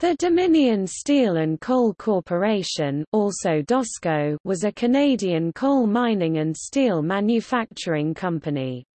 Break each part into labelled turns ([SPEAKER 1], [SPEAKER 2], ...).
[SPEAKER 1] The Dominion Steel and Coal Corporation also DOSCO was a Canadian coal mining and steel manufacturing company.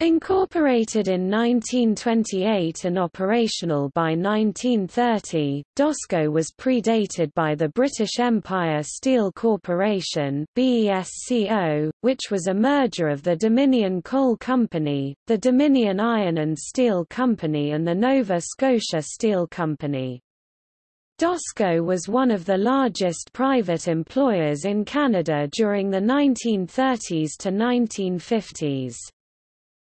[SPEAKER 1] Incorporated in 1928 and operational by 1930, DOSCO was predated by the British Empire Steel Corporation BESCO, which was a merger of the Dominion Coal Company, the Dominion Iron and Steel Company and the Nova Scotia Steel Company. DOSCO was one of the largest private employers in Canada during the 1930s to 1950s.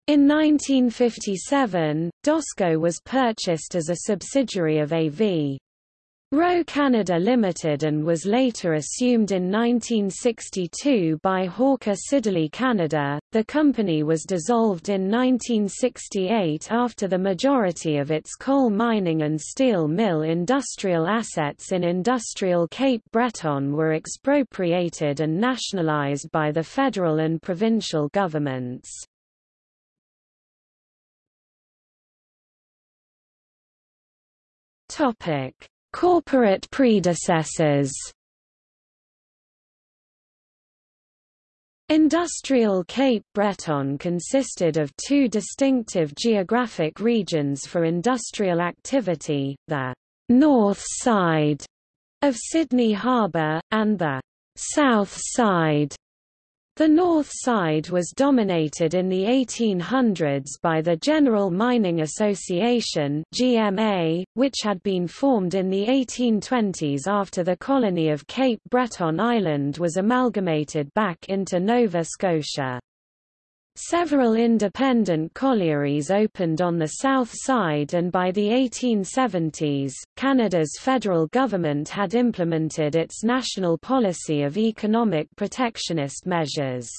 [SPEAKER 1] In 1957, DOSCO was purchased as a subsidiary of AV. Roe Canada Limited and was later assumed in 1962 by Hawker Siddeley Canada. The company was dissolved in 1968 after the majority of its coal mining and steel mill industrial assets in industrial Cape Breton were expropriated and nationalized by the federal and provincial governments. Topic: Corporate predecessors. Industrial Cape Breton consisted of two distinctive geographic regions for industrial activity, the north side of Sydney Harbour, and the south side the north side was dominated in the 1800s by the General Mining Association GMA, which had been formed in the 1820s after the colony of Cape Breton Island was amalgamated back into Nova Scotia. Several independent collieries opened on the south side and by the 1870s, Canada's federal government had implemented its national policy of economic protectionist measures.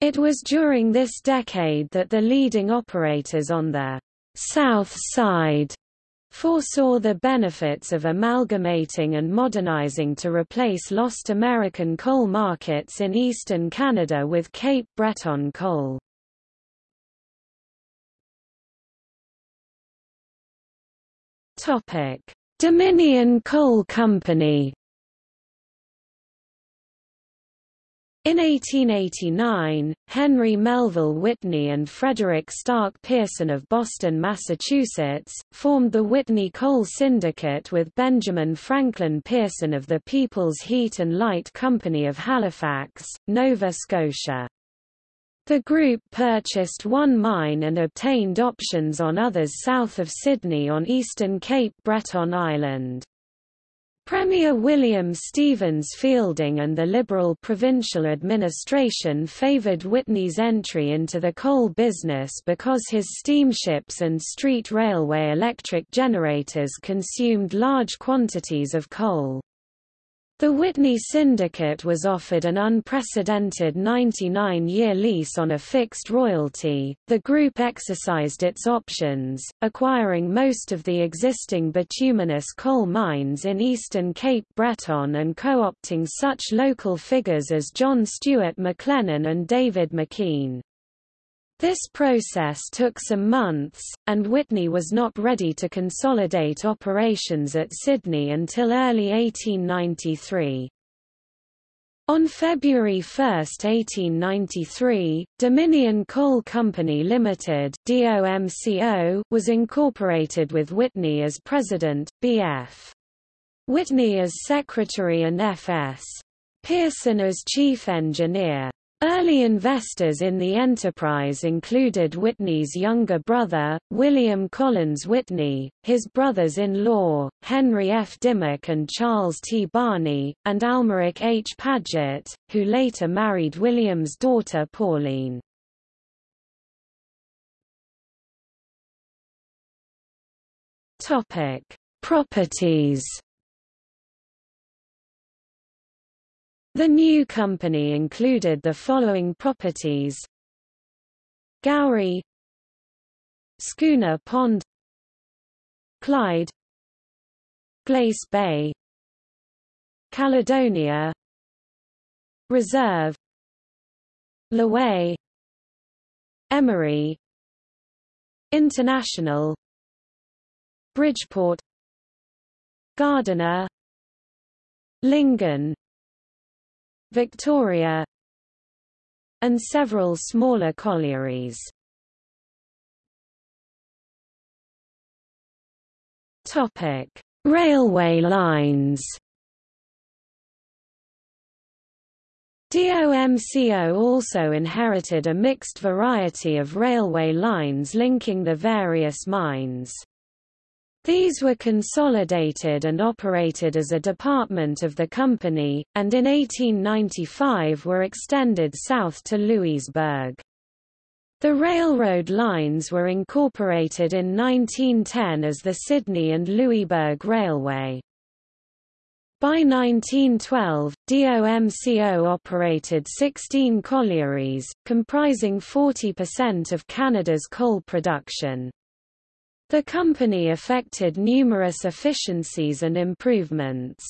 [SPEAKER 1] It was during this decade that the leading operators on the south side foresaw the benefits of amalgamating and modernizing to replace lost American coal markets in eastern Canada with Cape Breton coal. Dominion Coal Company In 1889, Henry Melville Whitney and Frederick Stark Pearson of Boston, Massachusetts, formed the Whitney Coal Syndicate with Benjamin Franklin Pearson of the People's Heat and Light Company of Halifax, Nova Scotia. The group purchased one mine and obtained options on others south of Sydney on eastern Cape Breton Island. Premier William Stevens Fielding and the Liberal provincial administration favoured Whitney's entry into the coal business because his steamships and street railway electric generators consumed large quantities of coal. The Whitney Syndicate was offered an unprecedented 99-year lease on a fixed royalty. The group exercised its options, acquiring most of the existing bituminous coal mines in eastern Cape Breton and co-opting such local figures as John Stuart McLennan and David MacKeen. This process took some months, and Whitney was not ready to consolidate operations at Sydney until early 1893. On February 1, 1893, Dominion Coal Company Limited (DOMCO) was incorporated with Whitney as president, B.F. Whitney as secretary and F.S. Pearson as chief engineer. Early investors in the enterprise included Whitney's younger brother, William Collins Whitney, his brothers-in-law, Henry F. Dimock and Charles T. Barney, and Almeric H. Paget, who later married William's daughter Pauline. Properties The new company included the following properties. Gowrie Schooner Pond Clyde Glace Bay Caledonia Reserve Lorway Emery International Bridgeport Gardiner Lingan Victoria and several smaller collieries. Topic: Railway lines. DOMCO also inherited a mixed variety of railway lines linking the various mines. These were consolidated and operated as a department of the company, and in 1895 were extended south to Louisburg. The railroad lines were incorporated in 1910 as the Sydney and Louisburg Railway. By 1912, DOMCO operated 16 collieries, comprising 40% of Canada's coal production. The company effected numerous efficiencies and improvements.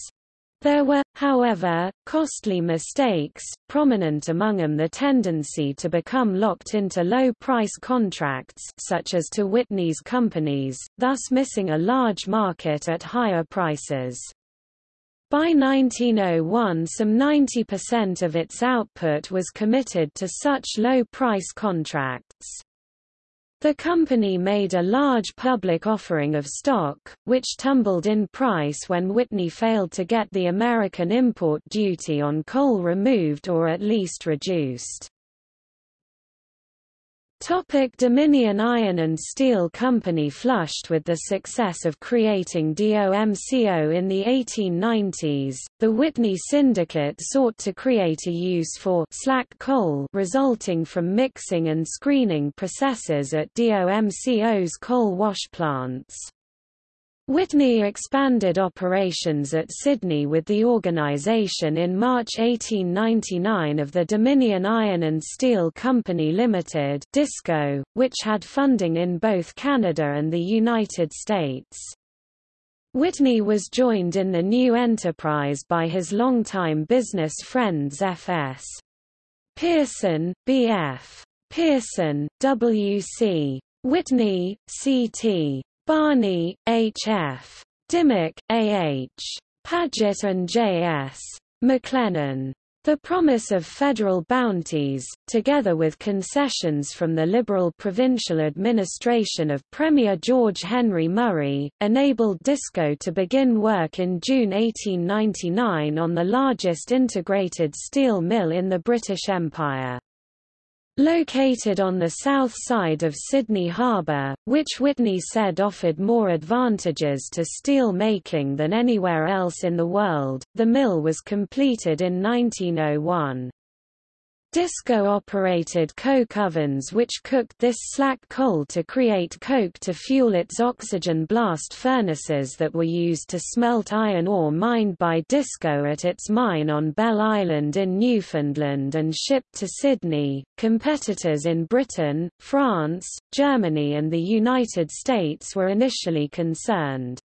[SPEAKER 1] There were, however, costly mistakes, prominent among them the tendency to become locked into low-price contracts such as to Whitney's companies, thus missing a large market at higher prices. By 1901 some 90% of its output was committed to such low-price contracts. The company made a large public offering of stock, which tumbled in price when Whitney failed to get the American import duty on coal removed or at least reduced. Topic Dominion Iron and Steel Company Flushed with the success of creating DOMCO in the 1890s, the Whitney Syndicate sought to create a use for slack coal resulting from mixing and screening processes at DOMCO's coal wash plants. Whitney expanded operations at Sydney with the organisation in March 1899 of the Dominion Iron and Steel Company Limited (DISCO), which had funding in both Canada and the United States. Whitney was joined in the new enterprise by his longtime business friends F.S. Pearson, B.F. Pearson, W.C. Whitney, C.T. Barney, H.F. Dimock, A.H. Paget and J.S. McLennan. The promise of federal bounties, together with concessions from the liberal provincial administration of Premier George Henry Murray, enabled DISCO to begin work in June 1899 on the largest integrated steel mill in the British Empire. Located on the south side of Sydney Harbour, which Whitney said offered more advantages to steel making than anywhere else in the world, the mill was completed in 1901. Disco operated coke ovens which cooked this slack coal to create coke to fuel its oxygen blast furnaces that were used to smelt iron ore mined by Disco at its mine on Bell Island in Newfoundland and shipped to Sydney. Competitors in Britain, France, Germany and the United States were initially concerned.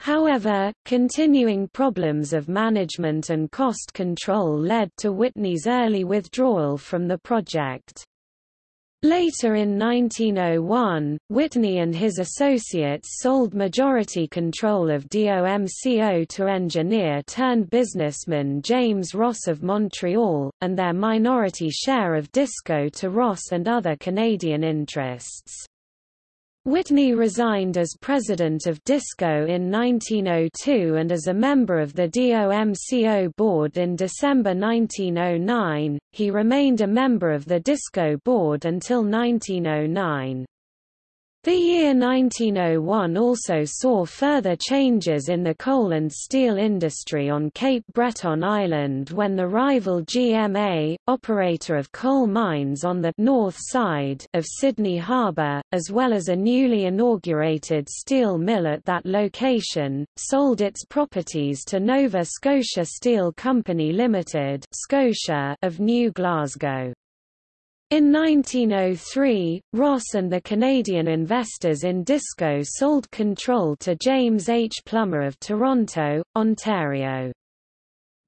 [SPEAKER 1] However, continuing problems of management and cost control led to Whitney's early withdrawal from the project. Later in 1901, Whitney and his associates sold majority control of DOMCO to engineer-turned-businessman James Ross of Montreal, and their minority share of Disco to Ross and other Canadian interests. Whitney resigned as president of DISCO in 1902 and as a member of the DOMCO board in December 1909. He remained a member of the DISCO board until 1909. The year 1901 also saw further changes in the coal and steel industry on Cape Breton Island when the rival GMA, operator of coal mines on the north side of Sydney Harbour, as well as a newly inaugurated steel mill at that location, sold its properties to Nova Scotia Steel Company Limited Scotia of New Glasgow. In 1903, Ross and the Canadian investors in Disco sold control to James H. Plummer of Toronto, Ontario.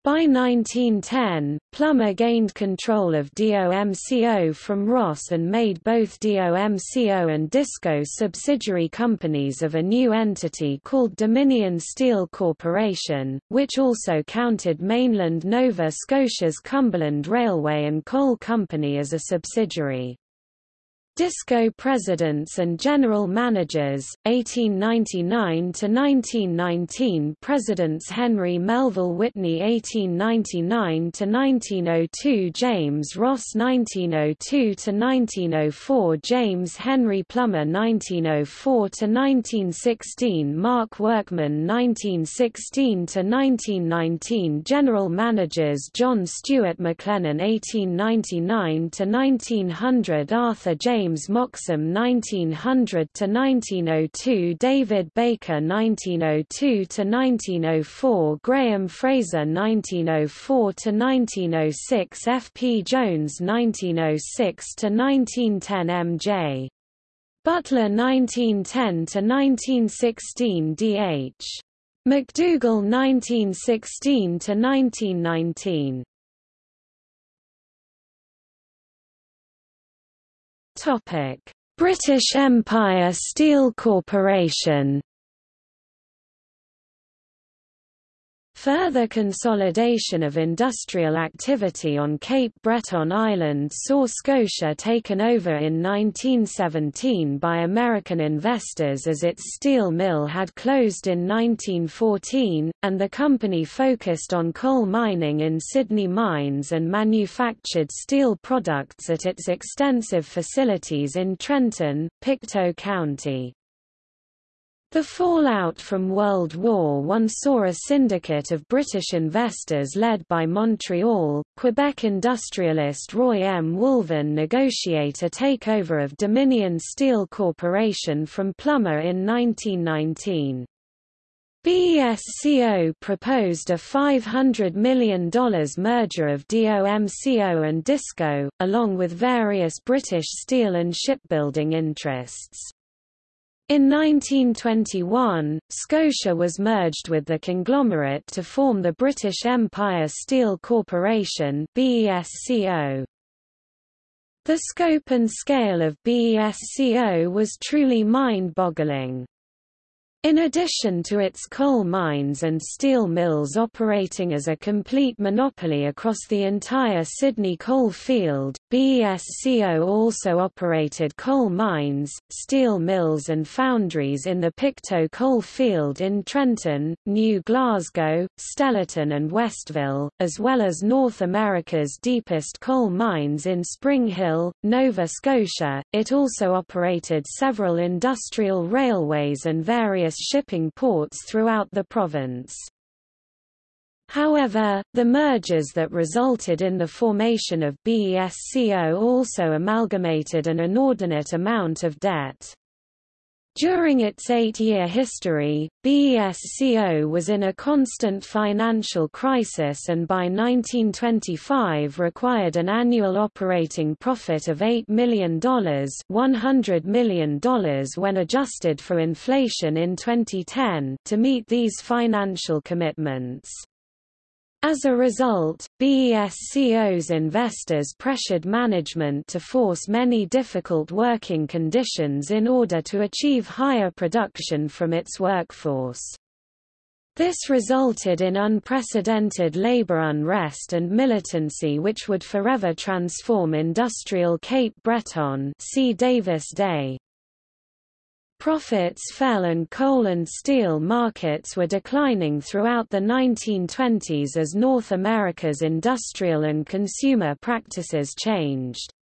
[SPEAKER 1] By 1910, Plummer gained control of DOMCO from Ross and made both DOMCO and DISCO subsidiary companies of a new entity called Dominion Steel Corporation, which also counted mainland Nova Scotia's Cumberland Railway and Coal Company as a subsidiary. Disco presidents and general managers, 1899–1919 Presidents Henry Melville Whitney 1899–1902 James Ross 1902–1904 James Henry Plummer 1904–1916 Mark Workman 1916–1919 General managers John Stuart McLennan 1899–1900 Arthur James James Moxham 1900–1902 David Baker 1902–1904 Graham Fraser 1904–1906 F. P. Jones 1906–1910 M. J. Butler 1910–1916 D. H. McDougall 1916–1919 British Empire Steel Corporation Further consolidation of industrial activity on Cape Breton Island saw Scotia taken over in 1917 by American investors as its steel mill had closed in 1914, and the company focused on coal mining in Sydney mines and manufactured steel products at its extensive facilities in Trenton, Pictou County. The fallout from World War I saw a syndicate of British investors led by Montreal, Quebec industrialist Roy M. Wolvin negotiate a takeover of Dominion Steel Corporation from Plummer in 1919. BESCO proposed a $500 million merger of DOMCO and DISCO, along with various British steel and shipbuilding interests. In 1921, Scotia was merged with the conglomerate to form the British Empire Steel Corporation BESCO. The scope and scale of BESCO was truly mind-boggling. In addition to its coal mines and steel mills operating as a complete monopoly across the entire Sydney coal field, BESCO also operated coal mines, steel mills and foundries in the Pictou coal field in Trenton, New Glasgow, Stellarton and Westville, as well as North America's deepest coal mines in Spring Hill, Nova Scotia. It also operated several industrial railways and various various shipping ports throughout the province. However, the mergers that resulted in the formation of BESCO also amalgamated an inordinate amount of debt. During its eight-year history, BESCO was in a constant financial crisis and by 1925 required an annual operating profit of $8 million $100 million when adjusted for inflation in 2010 to meet these financial commitments. As a result, BESCO's investors pressured management to force many difficult working conditions in order to achieve higher production from its workforce. This resulted in unprecedented labor unrest and militancy which would forever transform industrial Cape Breton see Davis Day. Profits fell and coal and steel markets were declining throughout the 1920s as North America's industrial and consumer practices changed.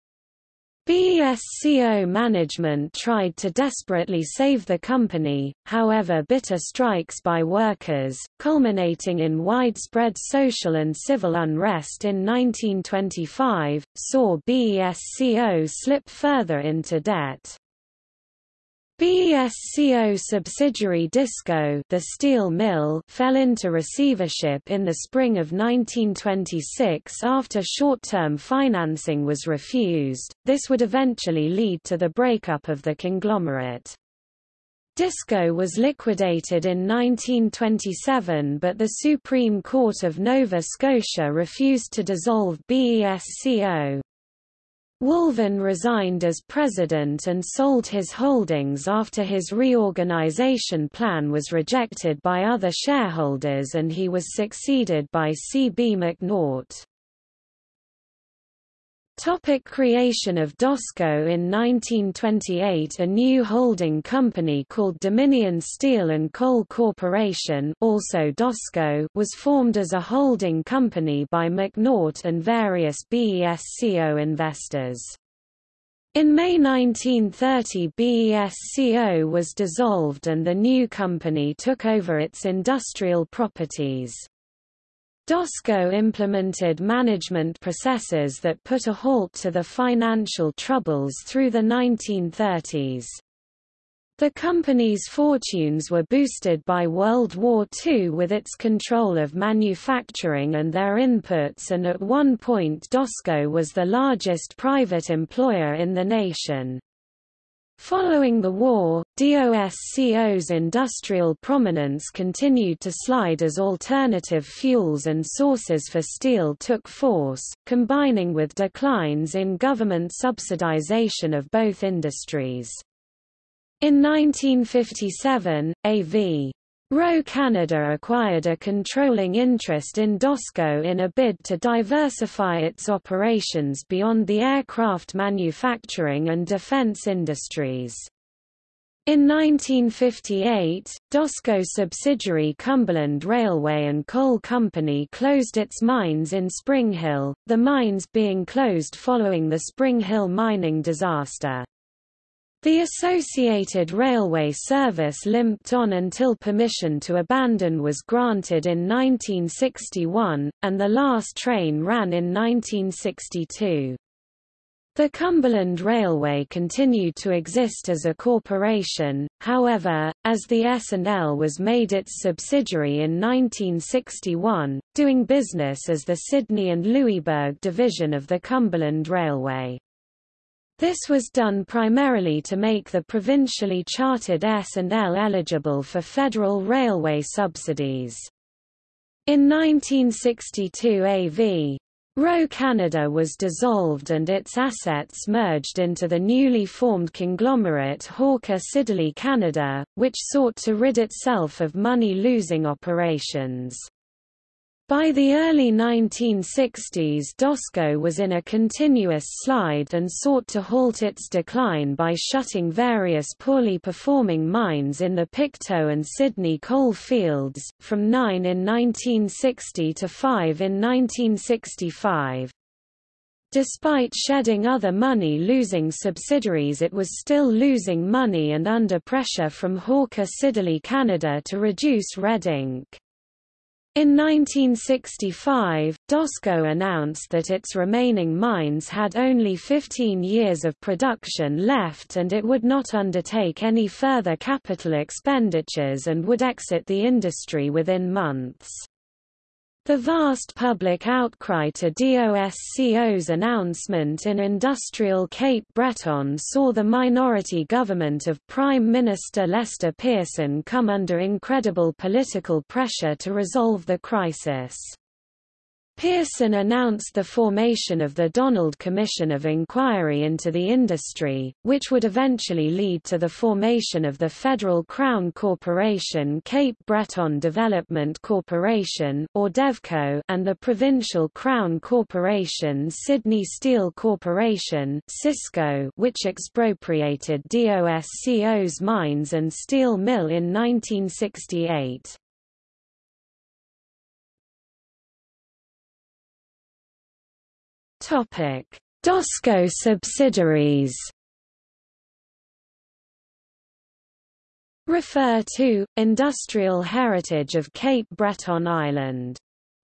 [SPEAKER 1] BESCO management tried to desperately save the company, however bitter strikes by workers, culminating in widespread social and civil unrest in 1925, saw BESCO slip further into debt. BESCO subsidiary Disco the steel mill fell into receivership in the spring of 1926 after short-term financing was refused, this would eventually lead to the breakup of the conglomerate. DISCO was liquidated in 1927 but the Supreme Court of Nova Scotia refused to dissolve BESCO. Wolvin resigned as president and sold his holdings after his reorganization plan was rejected by other shareholders and he was succeeded by C. B. McNaught. Topic creation of DOSCO In 1928 a new holding company called Dominion Steel and Coal Corporation also DOSCO was formed as a holding company by McNaught and various BESCO investors. In May 1930 BESCO was dissolved and the new company took over its industrial properties. DOSCO implemented management processes that put a halt to the financial troubles through the 1930s. The company's fortunes were boosted by World War II with its control of manufacturing and their inputs and at one point DOSCO was the largest private employer in the nation. Following the war, DOSCO's industrial prominence continued to slide as alternative fuels and sources for steel took force, combining with declines in government subsidization of both industries. In 1957, A.V. Roe Canada acquired a controlling interest in DOSCO in a bid to diversify its operations beyond the aircraft manufacturing and defense industries. In 1958, DOSCO subsidiary Cumberland Railway and Coal Company closed its mines in Spring Hill, the mines being closed following the Spring Hill mining disaster. The Associated Railway Service limped on until permission to abandon was granted in 1961, and the last train ran in 1962. The Cumberland Railway continued to exist as a corporation, however, as the S&L was made its subsidiary in 1961, doing business as the Sydney and Louisburg division of the Cumberland Railway. This was done primarily to make the provincially chartered S&L eligible for federal railway subsidies. In 1962 AV. Roe Canada was dissolved and its assets merged into the newly formed conglomerate Hawker Siddeley Canada, which sought to rid itself of money-losing operations. By the early 1960s DOSCO was in a continuous slide and sought to halt its decline by shutting various poorly performing mines in the Pictou and Sydney coal fields, from nine in 1960 to five in 1965. Despite shedding other money-losing subsidiaries it was still losing money and under pressure from Hawker Siddeley Canada to reduce red ink. In 1965, DOSCO announced that its remaining mines had only 15 years of production left and it would not undertake any further capital expenditures and would exit the industry within months. The vast public outcry to DOSCO's announcement in industrial Cape Breton saw the minority government of Prime Minister Lester Pearson come under incredible political pressure to resolve the crisis. Pearson announced the formation of the Donald Commission of Inquiry into the Industry, which would eventually lead to the formation of the Federal Crown Corporation Cape Breton Development Corporation or DEVCO and the Provincial Crown Corporation Sydney Steel Corporation SYSCO, which expropriated DOSCO's mines and steel mill in 1968. Topic: DOSCO subsidiaries. Refer to Industrial Heritage of Cape Breton Island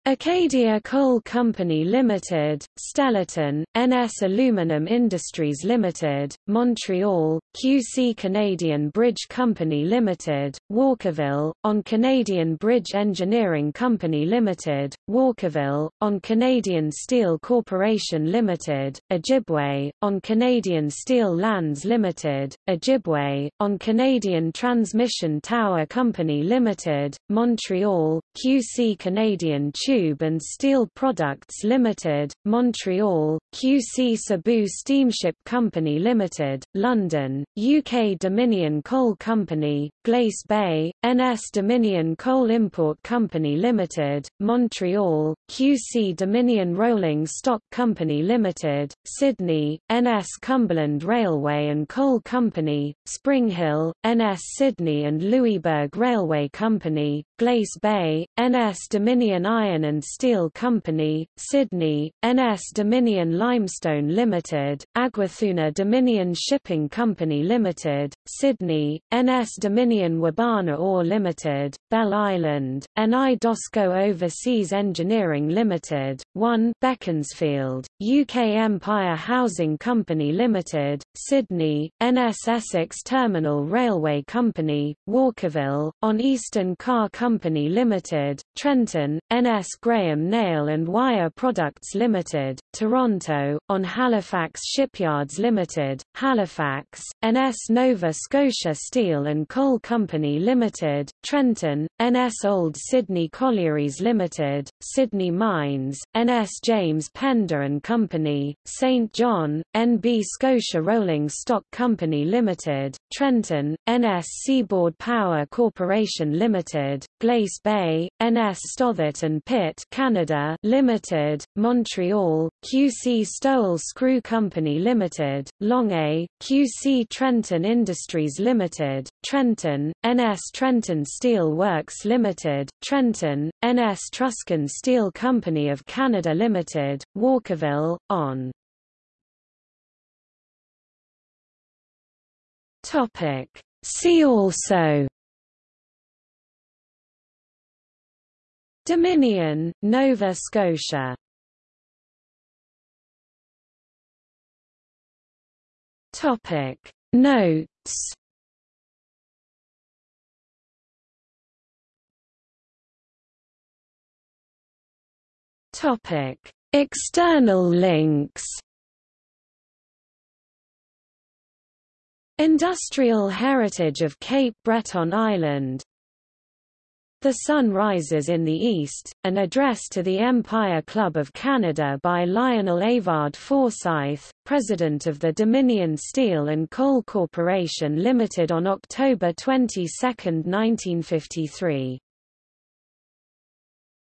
[SPEAKER 1] Acadia Coal Company Limited, Stellarton, NS Aluminum Industries Limited, Montreal, QC Canadian Bridge Company Limited, Walkerville, on Canadian Bridge Engineering Company Limited, Walkerville, on Canadian Steel Corporation Limited, Ojibway, on Canadian Steel Lands Limited, Ojibway, on Canadian Transmission Tower Company Limited, Montreal, QC Canadian Tube and Steel Products Limited, Montreal, QC Cebu Steamship Company Limited, London, UK Dominion Coal Company, Glace Bay, NS Dominion Coal Import Company Limited, Montreal, QC Dominion Rolling Stock Company Limited, Sydney, NS Cumberland Railway and Coal Company, Spring Hill, NS Sydney and Louisburg Railway Company, Glace Bay, NS Dominion Iron and Steel Company, Sydney, NS Dominion Limestone Limited, Aguathuna Dominion Shipping Company Limited, Sydney, NS Dominion Wabana Ore Limited, Bell Island, NI Dosco Overseas Engineering Limited, 1 Beaconsfield, UK Empire Housing Company Limited, Sydney, NS Essex Terminal Railway Company, Walkerville, on Eastern Car Company Limited, Trenton, NS Graham Nail and Wire Products Limited, Toronto, on Halifax Shipyards Limited, Halifax, NS Nova Scotia Steel and Coal Company Limited, Trenton, NS Old Sydney Collieries Limited, Sydney Mines, NS James Pender and Company, St John, NB Scotia Rolling Stock Company Limited, Trenton, NS Seaboard Power Corporation Limited, Glace Bay, NS Stothert and Pitt Canada Limited, Montreal, QC Stowell Screw Company Limited, Longueuil, QC Trenton Industries Limited, Trenton, NS Trenton Steel Works Limited, Trenton, NS Truscon Steel Company of Canada Limited, Walkerville, on. Topic. See also Dominion, Nova Scotia. Topic. Notes. Topic. External links. Industrial heritage of Cape Breton Island the Sun Rises in the East, an address to the Empire Club of Canada by Lionel Avard Forsyth, President of the Dominion Steel and Coal Corporation Limited on October 22, 1953.